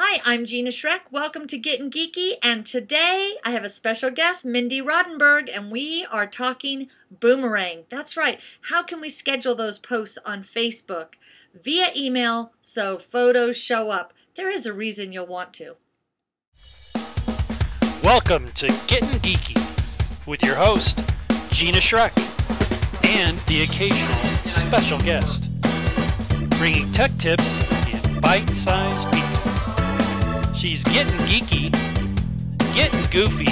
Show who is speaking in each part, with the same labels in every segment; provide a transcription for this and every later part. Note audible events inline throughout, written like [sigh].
Speaker 1: Hi, I'm Gina Schreck. Welcome to Getting Geeky, and today I have a special guest, Mindy Rodenberg, and we are talking boomerang. That's right. How can we schedule those posts on Facebook via email so photos show up? There is a reason you'll want to.
Speaker 2: Welcome to Getting Geeky with your host, Gina Schreck, and the occasional special guest, bringing tech tips in bite sized. She's getting geeky, getting goofy,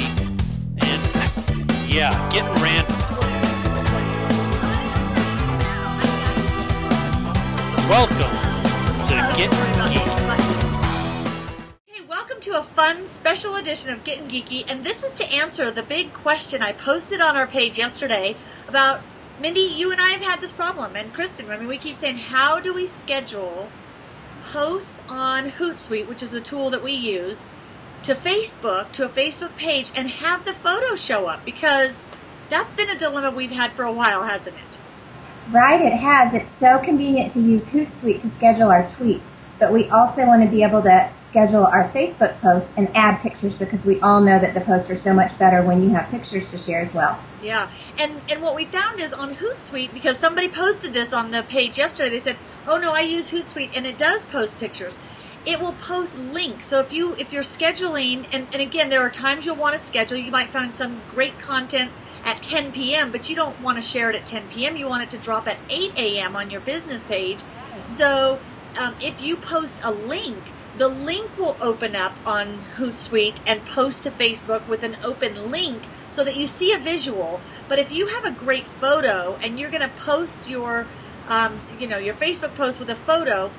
Speaker 2: and yeah, getting random. Welcome to Getting Geeky.
Speaker 1: Hey, welcome to a fun special edition of Getting Geeky, and this is to answer the big question I posted on our page yesterday about Mindy. You and I have had this problem, and Kristen. I mean, we keep saying, how do we schedule posts on Hootsuite, which is the tool that we use, to Facebook, to a Facebook page, and have the photos show up because that's been a dilemma we've had for a while, hasn't it?
Speaker 3: Right, it has. It's so convenient to use Hootsuite to schedule our tweets, but we also want to be able to schedule our Facebook posts and add pictures because we all know that the posts are so much better when you have pictures to share as well.
Speaker 1: Yeah, and and what we found is on Hootsuite because somebody posted this on the page yesterday. They said, "Oh no, I use Hootsuite and it does post pictures." It will post links. So if you if you're scheduling, and, and again, there are times you'll want to schedule. You might find some great content at 10 p.m., but you don't want to share it at 10 p.m. You want it to drop at 8 a.m. on your business page. So um, if you post a link the link will open up on Hootsuite and post to Facebook with an open link so that you see a visual. But if you have a great photo and you're going to post your, um, you know, your Facebook post with a photo,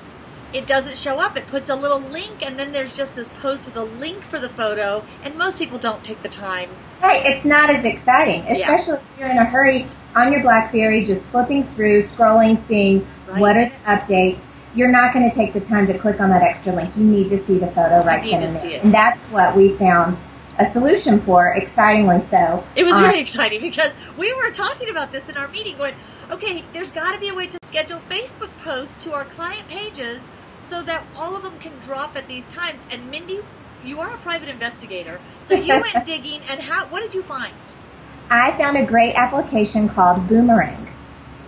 Speaker 1: it doesn't show up. It puts a little link, and then there's just this post with a link for the photo, and most people don't take the time.
Speaker 3: Right, it's not as exciting, especially yeah. if you're in a hurry on your BlackBerry, just flipping through, scrolling, seeing right. what are the updates you're not going to take the time to click on that extra link. You need to see the photo right then and there. And that's what we found a solution for, excitingly so.
Speaker 1: It was very uh, exciting because we were talking about this in our meeting going, okay, there's got to be a way to schedule Facebook posts to our client pages so that all of them can drop at these times. And Mindy, you are a private investigator, so you [laughs] went digging, and how? What did you find?
Speaker 3: I found a great application called Boomerang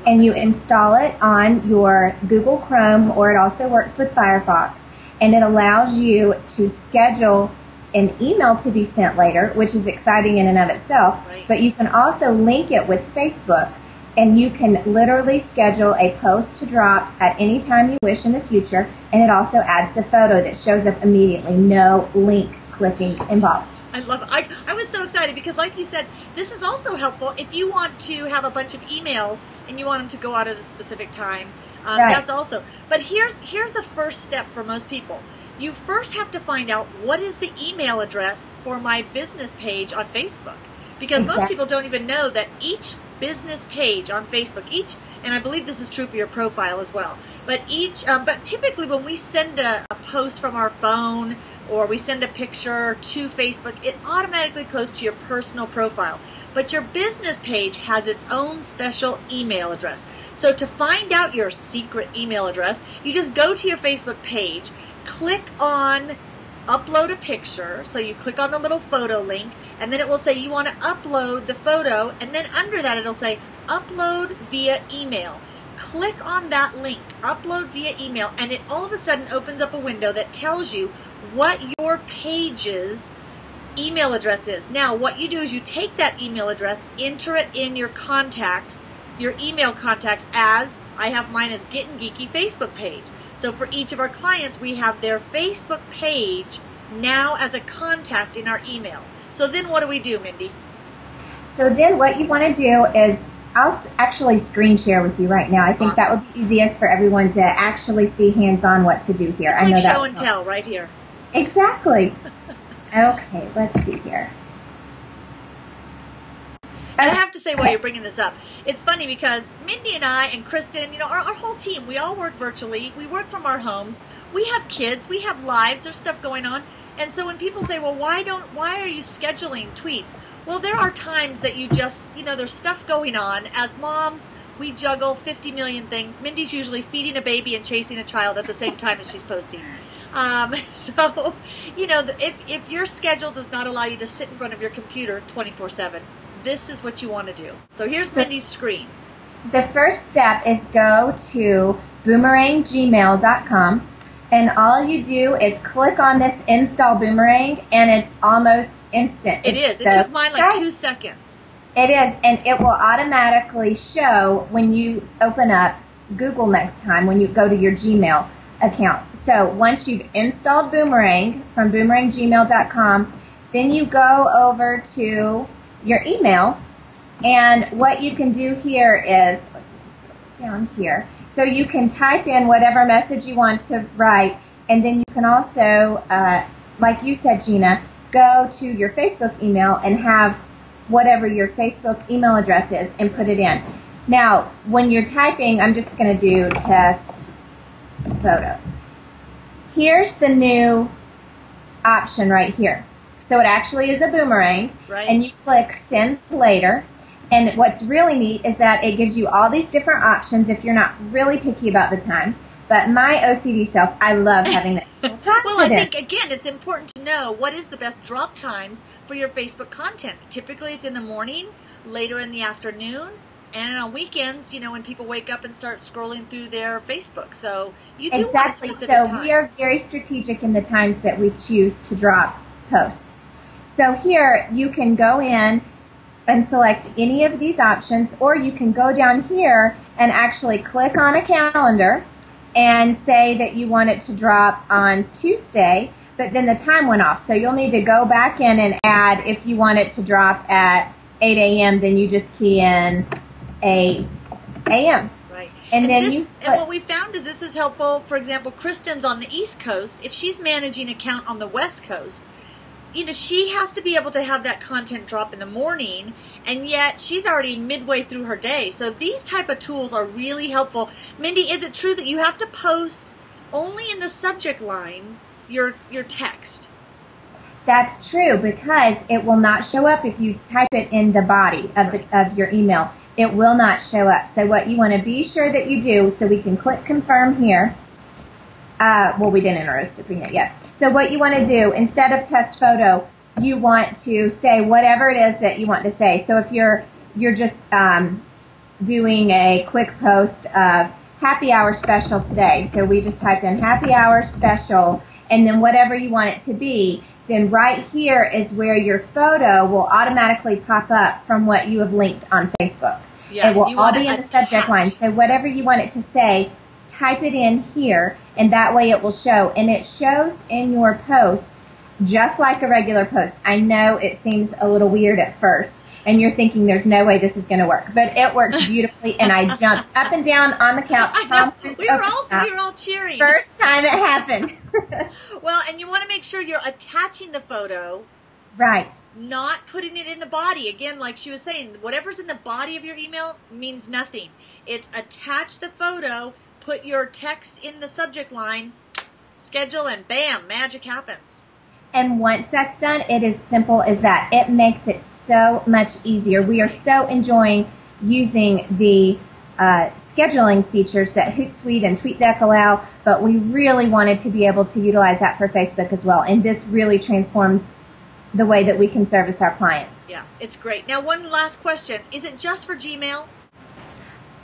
Speaker 3: and you install it on your Google Chrome or it also works with Firefox and it allows you to schedule an email to be sent later, which is exciting in and of itself, right. but you can also link it with Facebook and you can literally schedule a post to drop at any time you wish in the future and it also adds the photo that shows up immediately, no link clicking involved.
Speaker 1: I love it. I, I was so excited because, like you said, this is also helpful if you want to have a bunch of emails and you want them to go out at a specific time. Um, right. That's also. But here's here's the first step for most people. You first have to find out what is the email address for my business page on Facebook, because exactly. most people don't even know that each business page on Facebook, each, and I believe this is true for your profile as well. But each, um, but typically when we send a, a post from our phone or we send a picture to Facebook, it automatically goes to your personal profile. But your business page has its own special email address. So to find out your secret email address, you just go to your Facebook page, click on upload a picture. So you click on the little photo link, and then it will say you want to upload the photo, and then under that it'll say upload via email. Click on that link, upload via email, and it all of a sudden opens up a window that tells you what your page's email address is. Now, what you do is you take that email address, enter it in your contacts, your email contacts as I have mine as Getting Geeky Facebook page. So for each of our clients, we have their Facebook page now as a contact in our email. So then what do we do, Mindy?
Speaker 3: So then what you want to do is I'll actually screen share with you right now. I think awesome. that would be easiest for everyone to actually see hands-on what to do here.
Speaker 1: It's
Speaker 3: I
Speaker 1: like
Speaker 3: know
Speaker 1: show and tell right here.
Speaker 3: Exactly. [laughs] okay, let's see here.
Speaker 1: And I have to say while you're bringing this up, it's funny because Mindy and I and Kristen, you know, our, our whole team, we all work virtually. We work from our homes. We have kids. We have lives. There's stuff going on. And so when people say, well, why don't, why are you scheduling tweets? Well, there are times that you just, you know, there's stuff going on. As moms, we juggle 50 million things. Mindy's usually feeding a baby and chasing a child at the same time as she's posting. Um, [laughs] so, you know, if, if your schedule does not allow you to sit in front of your computer 24 7, this is what you want to do. So here's Mindy's screen.
Speaker 3: The first step is go to boomeranggmail.com and all you do is click on this install boomerang and it's almost instant.
Speaker 1: It
Speaker 3: it's
Speaker 1: is. So it took mine like two seconds.
Speaker 3: It is, and it will automatically show when you open up Google next time when you go to your Gmail account. So once you've installed Boomerang from boomeranggmail.com, then you go over to your email, and what you can do here is down here. So you can type in whatever message you want to write, and then you can also, uh, like you said, Gina, go to your Facebook email and have whatever your Facebook email address is and put it in. Now, when you're typing, I'm just going to do test photo. Here's the new option right here. So it actually is a boomerang,
Speaker 1: right.
Speaker 3: and you click send later. And what's really neat is that it gives you all these different options if you're not really picky about the time. But my OCD self, I love having that. [laughs]
Speaker 1: well, I think again, it's important to know what is the best drop times for your Facebook content. Typically, it's in the morning, later in the afternoon, and on weekends, you know, when people wake up and start scrolling through their Facebook. So you do
Speaker 3: exactly.
Speaker 1: want a specific
Speaker 3: so
Speaker 1: time.
Speaker 3: we are very strategic in the times that we choose to drop posts. So here you can go in and select any of these options, or you can go down here and actually click on a calendar and say that you want it to drop on Tuesday, but then the time went off. So you'll need to go back in and add if you want it to drop at 8 a.m., then you just key in 8 a.m.
Speaker 1: Right.
Speaker 3: And,
Speaker 1: and
Speaker 3: then
Speaker 1: this,
Speaker 3: you
Speaker 1: and what we found is this is helpful. For example, Kristen's on the East Coast. If she's managing account on the West Coast, you know, she has to be able to have that content drop in the morning, and yet she's already midway through her day. So these type of tools are really helpful. Mindy, is it true that you have to post only in the subject line your your text?
Speaker 3: That's true because it will not show up if you type it in the body of the, of your email. It will not show up. So what you want to be sure that you do, so we can click confirm here. Uh, well, we didn't enter a recipient yet. So what you want to do, instead of test photo, you want to say whatever it is that you want to say. So if you're you're just um, doing a quick post of happy hour special today, so we just typed in happy hour special, and then whatever you want it to be, then right here is where your photo will automatically pop up from what you have linked on Facebook.
Speaker 1: Yeah,
Speaker 3: it will all be in the subject line. So whatever you want it to say, type it in here, and that way it will show. And it shows in your post just like a regular post. I know it seems a little weird at first, and you're thinking there's no way this is going to work, but it works [laughs] beautifully. and I jumped up and down on the couch.
Speaker 1: We were all we were all cheering.
Speaker 3: First time it happened. [laughs]
Speaker 1: well, and you want to make sure you're attaching the photo
Speaker 3: right.
Speaker 1: not putting it in the body. Again, like she was saying, whatever's in the body of your email means nothing. It's attach the photo, put your text in the subject line, schedule, and bam, magic happens.
Speaker 3: And once that's done, it is simple as that. It makes it so much easier. We are so enjoying using the uh, scheduling features that Hootsuite and TweetDeck allow, but we really wanted to be able to utilize that for Facebook as well. And this really transformed the way that we can service our clients.
Speaker 1: Yeah, it's great. Now, one last question: Is it just for Gmail?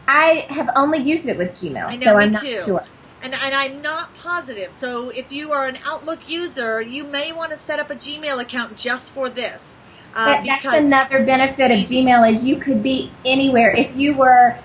Speaker 3: I have only used it with Gmail,
Speaker 1: I know,
Speaker 3: so I'm not
Speaker 1: too.
Speaker 3: sure.
Speaker 1: And, and I'm not positive. So if you are an Outlook user, you may want to set up a Gmail account just for this. Uh,
Speaker 3: that's another benefit of. Gmail is you could be anywhere. If you were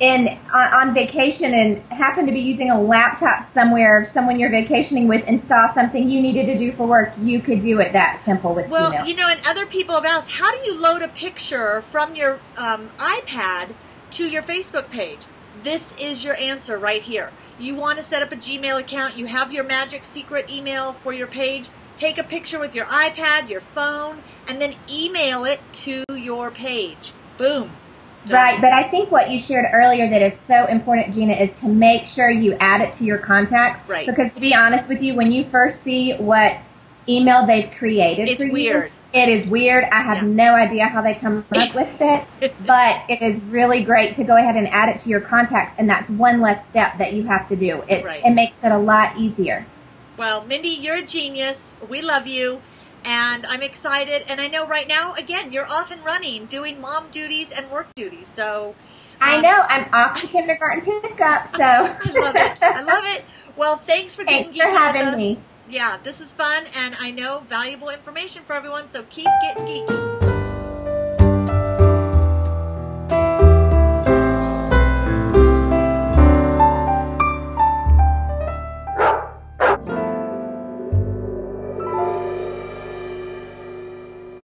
Speaker 3: in on, on vacation and happened to be using a laptop somewhere someone you're vacationing with and saw something you needed to do for work, you could do it that simple with
Speaker 1: Well,
Speaker 3: Gmail.
Speaker 1: you know, and other people have asked, how do you load a picture from your um, iPad to your Facebook page? This is your answer right here. You want to set up a Gmail account, you have your magic secret email for your page. Take a picture with your iPad, your phone, and then email it to your page. Boom. Done.
Speaker 3: Right, but I think what you shared earlier that is so important, Gina, is to make sure you add it to your contacts.
Speaker 1: Right.
Speaker 3: Because to be honest with you, when you first see what email they've created
Speaker 1: It's
Speaker 3: for you,
Speaker 1: weird.
Speaker 3: It is weird. I have
Speaker 1: Yeah.
Speaker 3: no idea how they come up [laughs] with it, but it is really great to go ahead and add it to your contacts, and that's one less step that you have to do. It,
Speaker 1: Right.
Speaker 3: it makes it a lot easier.
Speaker 1: Well, Mindy, you're a genius. We love you. And I'm excited. And I know right now, again, you're off and running, doing mom duties and work duties. So
Speaker 3: I um, know. I'm off to kindergarten pickup. So [laughs]
Speaker 1: I love it. I love it. Well, thanks for
Speaker 3: getting [laughs] thanks for having me.
Speaker 1: Yeah, this is fun, and I know valuable information for everyone. So keep getting geeky.